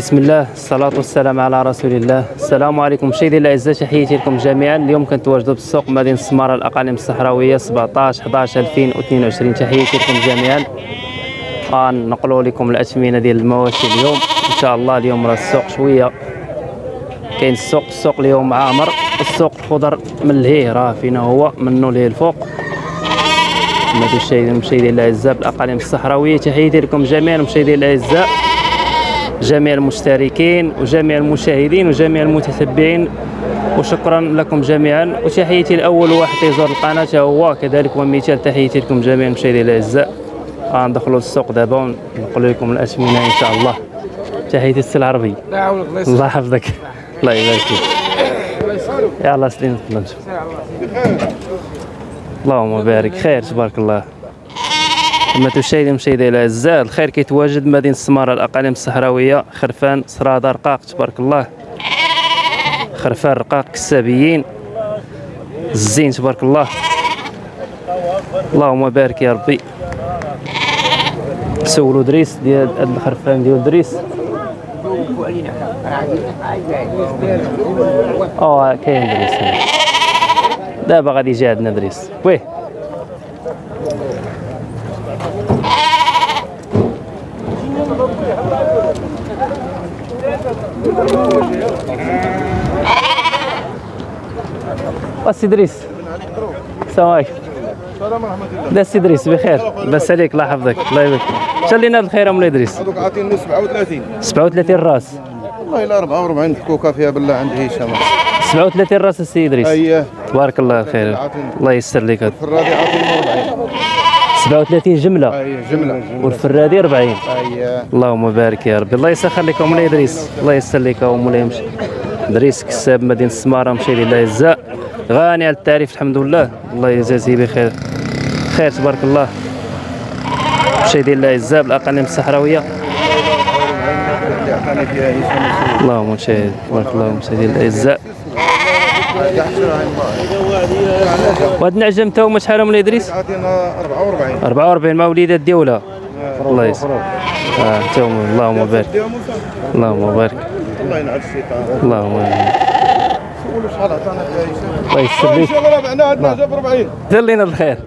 بسم الله الصلاة والسلام على رسول الله السلام عليكم مشاهدي الأعزاء تحياتي لكم جميعا اليوم كنتواجدوا بالسوق مدينة السمارة الأقاليم الصحراوية 17 11 2022 تحياتي لكم جميعا غنقلوا لكم الأثمنة ديال المواشي اليوم إن شاء الله اليوم راه السوق شوية كاين السوق السوق اليوم عامر السوق الخضر من لهيه راه فينا هو منه لهيه الفوق المشاهدين الاعزاء بالاقاليم الصحراويه تحياتي لكم جميعا المشاهدين الاعزاء جميع المشتركين وجميع المشاهدين وجميع المتتبعين وشكرا لكم جميعا. وتحياتي الأول واحد يزور القناة هو كذلك ومثال. تحياتي لكم جميعا المشاهدين الأعزاء. غندخلوا للسوق دابا ونقول لكم الاثمنه إن شاء الله. تحياتي السي العربي. الله الله يحفظك. الله يبارك فيك. يلا سليم تفضل اللهم بارك. خير تبارك الله. كما تشاهدون مشاهدي الاعزاء الخير كيتواجد مدينة السمارة الأقاليم الصحراوية. خرفان صراده رقاق تبارك الله. خرفان رقاق كسابيين الزين تبارك الله. اللهم بارك يا ربي. سولوا دريس ديال هاد الخرفان ديال دريس. آه كاين دريس. دابا غادي يجي عندنا دريس. ويه. السي دريس السلام عليكم لا السي دريس بخير لاباس عليك الله يحفظك الله يبارك شال لنا الخير ام دريس هذوك عاطيني 37 37 راس. والله إلا 44 حكوكه فيها بالله عند هشام 37 راس السي دريس اييه تبارك الله خير الله يسر لك. هاد. الفرادي عاطيني 40 37 جملة. اييه جملة. والفرادي 40 اييه اللهم بارك يا ربي. الله يسخر لك مولاي ادريس الله يسر لك مولاي مشي ادريس كساب مدينة السماره مشي لله يجزاء. غاني على التعريف الحمد لله. الله يجازيه بخير. خير تبارك الله. مشي ديال الله يجزاء. بالاقاليم الصحراويه اللهم شهد تبارك الله الله يجزاء. وهاد النعجم تا هما شحال مولاي إدريس؟ عاطينا 44 44 مع وليدات ديولا الله يسر. آه تا هما. اللهم بارك. اللهم بارك. الله ينعل الشيطان اللهم قولوا شحال عطانا الله لك شغل ربعنا عندنا جاب 40 دير لنا الخير.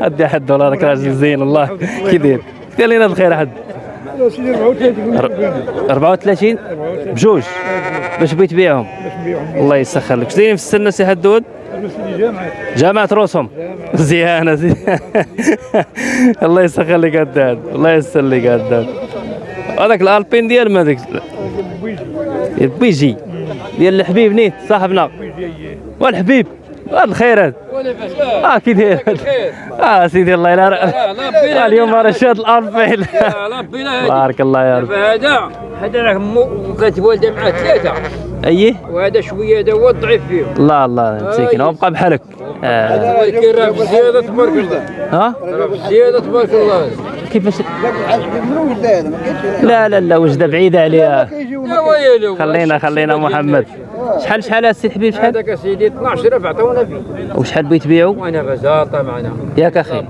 ادي حد دولارك راجل زين الله كي دير؟ لنا الخير حد. 34 بجوج. باش بغيت تبيعهم. الله يسخر لك. شديرين في السنة سي حدود جامعة روسهم مزيانة زين الله يسخر لك هداد الله يسر لك هداد هذاك الألبين ديال ما ديك البيجي ديال الحبيب نيت صاحبنا. والحبيب هاد الخيرات آه كي داير. آه سيدي الله يلا آه، اليوم راه شاد الالبين بارك الله يا رب. هذا هذا راه مو وكانت والده معاه ثلاثة. أيه؟ وهذا شوية هذا هو الضعيف فيهم الله الله مسكين وابقى بحالك. آه. ولكن راه بزياده تبارك الله. ها؟ بزياده تبارك الله. كيفاش؟ لا لا لا وجده بعيده عليها خلينا خلينا محمد. شحال شحال السي الحبيب شحال؟ هذاك سيدي 12 راه عطونا فيه. وشحال بغيت تبيعو؟ وأنا بزاطه معنا. ياك أخي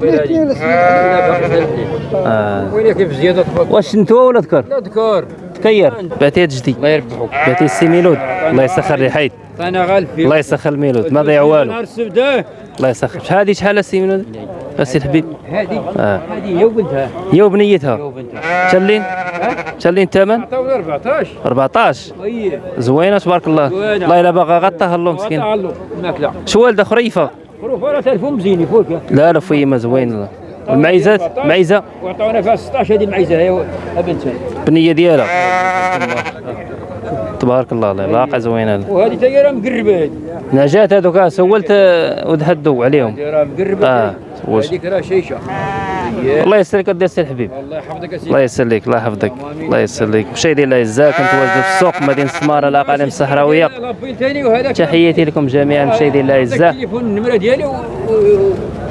آه. وين كيف زيادة تبارك واش نتوى ولا ذكر لا ذكر تكير. بعتي جدي. الله يربحوك بعتي السي ميلود. الله يسخر لي حيد. أنا غالب فيه الله يسخر الميلود ما ضيع والو. آه. الله يسخر. شحال هذه شحال السي ميلود؟ السي الحبيب. هذه. آه. هذه هي وبنتها هي وبنيتها وبنتها شلين شلين الثمن؟ عطاونا 14 14 هي زوينة تبارك الله. الله إلا باغا غطاها الله مسكين شو والده خريفة؟ خروف راه تلفون مزيان يفوت لا لا فيما زوين الله المعيزات معيزه وعطاونا فيها 16 هذه المعيزه هي بنتها بنيه ديالها. تبارك الله الله باقا زوينة. وهذه تا هي راه مقربه هذه نجات هذوك سولت ودهدوا عليهم. راه مقربه آه هذيك راه شيشة. الله يسر لك ودي السي الحبيب الله يحفظك يا الله سيدي. يسر لك الله يحفظك. الله يسر لك مشاهدي الله يجزاك كنتواجدوا في السوق مدينة السماره الاقاليم الصحراويه تحياتي لكم جميعا مشاهدي الله يجزاك التليفون النمرة ديالي.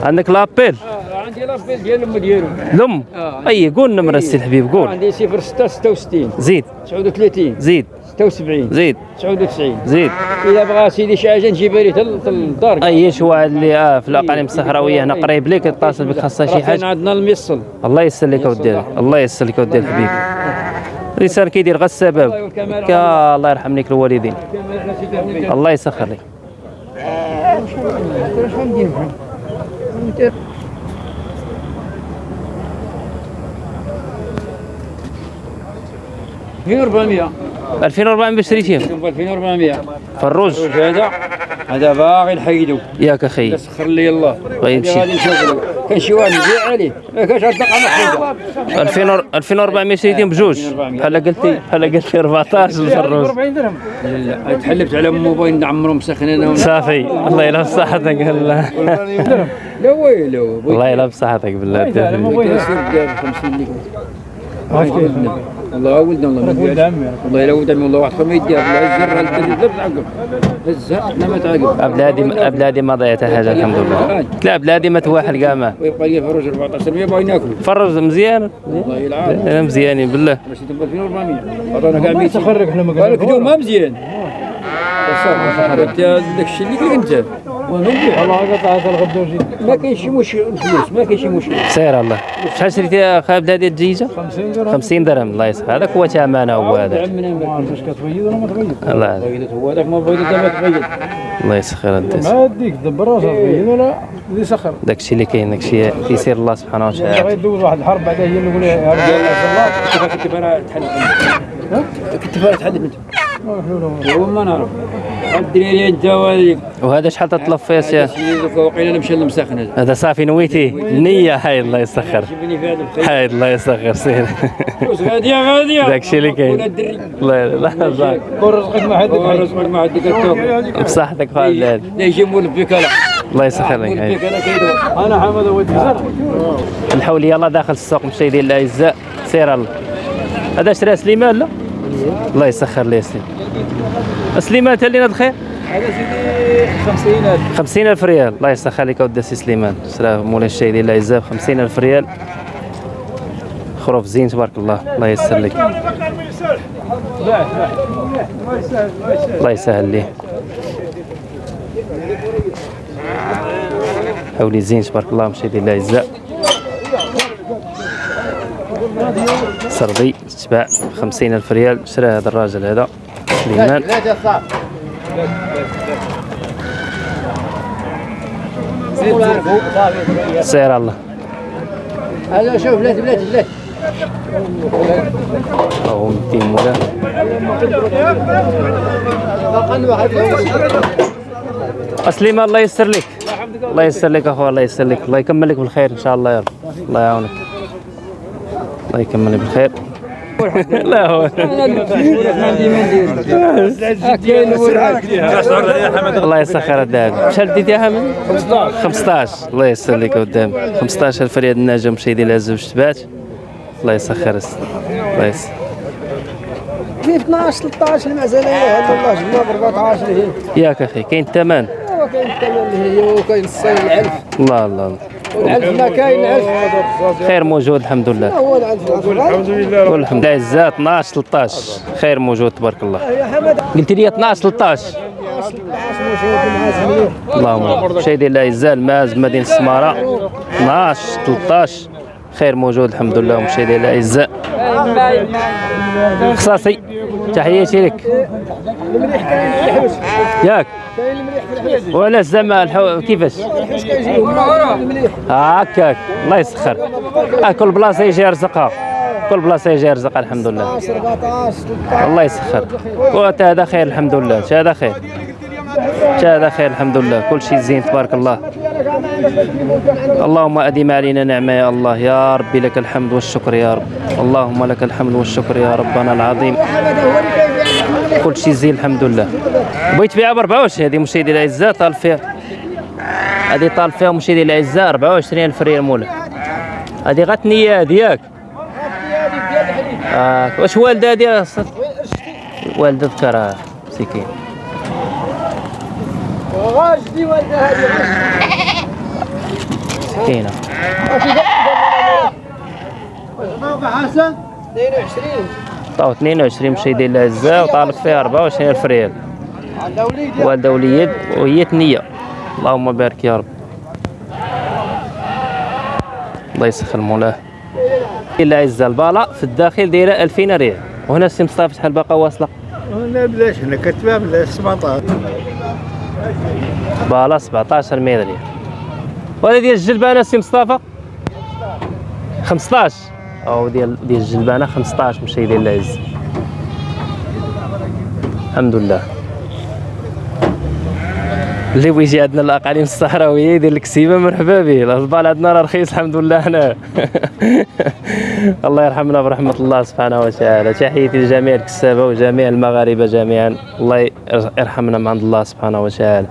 عندك l'appel. آه. عندي ديال الأم ديالو. الأم؟ آه. أي قول النمره إيه. السي الحبيب قول. عندي 06 66 زيد. 39 زيد. 76 زيد. 99 زيد. إذا بغى سيدي شي حاجة نجيبها ليه للدار. أي شي واحد اللي آه في الأقاليم إيه. الصحراوية هنا قريب ليك يتصل بك خاصها شي حاجة. عندنا الميصل. الله يسلك اودي الله يسلك اودي الحبيب رسالة كيدير غير السبب. الله يرحم ليك الوالدين. الله يسخر لي 2400 2400 بشري فيهم 2400 فالرز هذا. هذا باغي نحيدو ياك أخي. سخر لي الله. طيب شي. غادي نشوفو كان شي واحد يبيع عليه. ما كانش الطاقه محدودة. 2000 2400 شريتين بجوج. بحال قلتي بحال قلتي 14 في الرز 40 درهم. لا تحلفت على الموبايل نعمرو مسخن أنا. صافي. الله يلا بصحتك هلا لا ويلو. الله يلا بصحتك بالله. الموبايل 50 الله كيف؟ والله ولدنا والله ما ولد عمي والله الا ولد عمي والله واحد ما يديها الزر لا تعقب هزها لا ما تعقب. بلادي بلادي ما ضيعت حاجة طيب، الحمد لله. طيب. لا بلادي ما تواحل كاع ما طيب، ويبقى لي فروج 14 100 باغي ناكل. فرج مزيان. مزيانين بالله. ماشي تبقى 2400 كاع 200 تخرج حنا ما ما مزيان. آه. آه. داك الشيء اللي قلت. انت والله قطعت الغدوجي. ما كاينش شي مشكل الفلوس ما كاين شي مشكل. سير الله. شحال شريتي اخا بلادي الدجيجه 50 درهم. 50 درهم الله يسخر. هذاك هو ثمنه هو هذا عمنا ما عرفتش كتبيض ولا ما تبيض الله بيضت هو هذاك ما بيضت دابا تبيض الله يسخر الدس ما يديك دبر راسك تبين ولا اللي سخر. داك الشيء اللي كاين داك الشيء كيسير الله سبحانه وتعالى. يدوز واحد الحرب بعدا هي اللي يقول يا رجال كنت تحلف كنت فانا تحلف انت هو ما نعرف. الدريري انت وهذيك وهذا شحال تطلب فيه سي هذا صافي نويتي. النية هاي الله يسخر. هاي الله يسخر سير. فلوس غاديه غاديه داك الشيء اللي كاين. الله لا لا دور رزقك ما رزقك ما بصحتك يجي الله يسخر لك أنا حمد زرع الحول يلا داخل السوق مشاهدي الاعزاء سير الله. هذا شرا سليمان لا؟ الله يسخر لي سليم سليمان اللي الخير؟ هذا سيدي 50000 50000 ريال. الله يسخر لك اودي سي سليمان. شرا مولاي الشهيدي الاعزاء ب 50000 ريال. خروف زين تبارك الله. الله يسر لك. الله يسهل ليه حولي زين تبارك الله. مشاهدي الاعزاء سربي تباع ب 50000 ريال. شرا هذا الراجل هذا. سليمان سير الله. هذا شوف بلاتي بلاتي بلاتي هو 200 مولا سليمان الله يسر لك. الله يسر لك اخويا الله يسر لك. الله يكمل لك بالخير إن شاء الله يا رب. الله يعاونك. الله يكمل لك بالخير. لا هو الله يسخر الذهب شحال ديتي يا حمد 15 15 الله يسر لك قدام 15 الفريد النجم مشيدي لها زوج تبات. الله يسخر الله يسر في 12 13 المعزله هي والله جبنا ب 14 هي ياك أخي كاين الثمن. كاين الثمن هي وكاين الصين العلف الله الله الله. والعلف ما كاين العلف خير موجود الحمد لله. هو العلف الحمد لله. والحمد لله. عزات 12 13 خير موجود تبارك الله. قلت لي 12 13 اللهم شيء ديال العزاء الماز مدينة السمارة. 12 13 خير موجود الحمد لله. ومشي ديال العزاء خصاصي. تحياتي لك ياك. ولا زعما الحو... كيفاش؟ هكاك الله يسخر. آه كل بلاصة يجي يرزقها. كل بلاصة يجي يرزقها الحمد لله. 14 13 الله يسخر. وأنت هذا خير الحمد لله. هذا خير؟ شي هذا خير الحمد لله. كل شيء زين تبارك الله. اللهم أدم علينا نعمة يا الله. يا ربي لك الحمد والشكر يا رب. اللهم لك الحمد والشكر يا ربنا العظيم. كل شيء زين الحمد لله. بغيت تبيعها ب 24 هذه مشاهدي الأعزاء طالب فيها. هذه طالب فيها مشاهدي الأعزاء 24 الف ريال مولا هذه غتنية هذه ياك. آه. واش والدة هذه والدة ذكرها مسكين. غاجدي والده هذه مسكينه حسن؟ 22 طاو 22 مشاهدي الاعزاء وطالب فيها 24 ألف ريال. عندها وليد وهي ثنية. اللهم بارك يا رب. الله يسخر مولاه الا عز البالا في الداخل دايرة 2000 ريال. وهنا السي مصطفى شحال باقا واصلة؟ لا بلاش هنا كتبها بلا 17 بالا 17 مية ريال وهذا ديال الجلبانة السي مصطفى؟ 15 أو ديال ديال الجلبانة 15 مشاهدي العز. الحمد لله. اللي بغى يجي عندنا الأقاليم الصحراوية يدير الكسيبه مرحبا به الهضبال عندنا راه رخيص الحمد لله هنا. الله يرحمنا برحمة الله سبحانه وتعالى. تحياتي لجميع الكسابة وجميع المغاربة جميعا. الله يرحمنا من عند الله سبحانه وتعالى.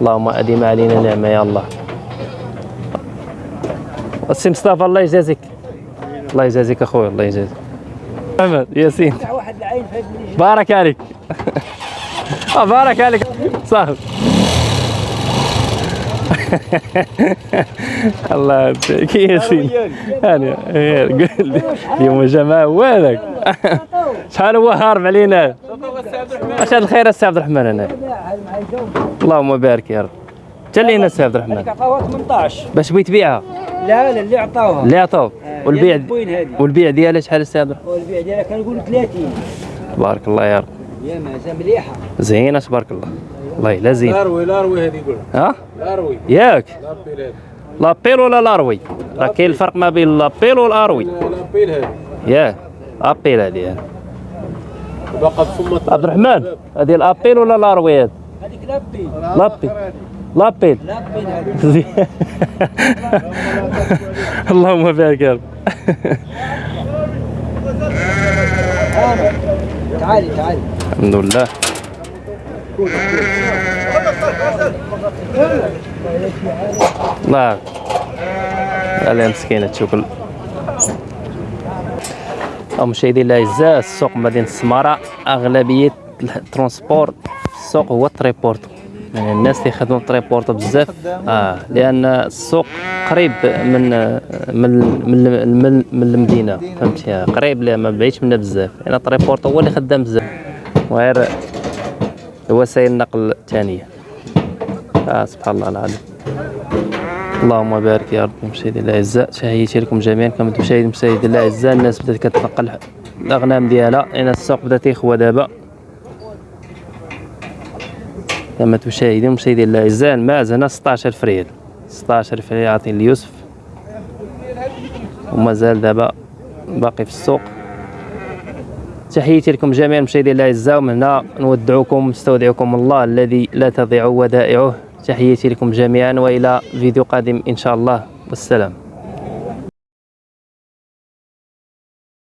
اللهم أديم علينا نعمة يا الله. السي مصطفى الله يجازيك. الله يجازيك اخويا الله يجازيك. محمد ياسين. بارك عليك. آه، بارك عليك. صاحب. الله يعطيك ياسين هاني غير قول لي اليوم جماعة هو هذاك شحال هو هارب علينا؟ اش هاد الخير السي عبد الرحمن هنا اللهم بارك يا رب. تلينا السي عبد الرحمن. عطاوها 18 باش بغيت تبيعها؟ لا لا اللي عطاوها اللي عطاوك والبيع وين هذه؟ والبيع ديالها شحال السي عبد الرحمن؟ والبيع ديالها كنقول 30 تبارك الله يا رب. يا مازال مليحة. زينة تبارك الله. والله لا زين لاروي لاروي هذه يقول ها لاروي ياك لابيل لابيل ولا لاروي راه كاين الفرق ما بين لابيل والاروي لابيل هذه ياك ابيل هذه باقا بفمة عبد الرحمن هذه الابيل ولا لاروي هذه هذيك لابي لابيل لابيل لابي هذه اللهم بارك يا رب تعالي تعالي الحمد لله الله عليها مسكينة تشوكل. مشاهدينا الاعزاء السوق مدينة السمارة أغلبية ال transport السوق هو التريبورتو يعني الناس اللي يخدموا التريبورتو بزاف. آه لأن السوق قريب من من من من, من المدينة. فهمتي؟ قريب لا ما بعيدش منا بزاف. يعني التريبورتو هو اللي خدام بزاف. وغير وسائل النقل الثانية. آه سبحان الله العظيم. اللهم بارك يا رب مشاهدينا الأعزاء. تحياتي لكم جميعا. كما تشاهد مشاهدينا الأعزاء الناس بدأت كتنقل الأغنام ديالها. لأن السوق بدأ تيخوى دابا. كما تشاهدون مشاهدينا الأعزاء الماعز هنا 16000 ريال 16000 ريال عاطين ليوسف. ومازال دابا باقي في السوق. تحياتي لكم جميعا مشاهدينا الاعزاء ومن هنا نودعكم نستودعكم الله الذي لا تضيع ودائعه. تحياتي لكم جميعا وإلى فيديو قادم إن شاء الله. والسلام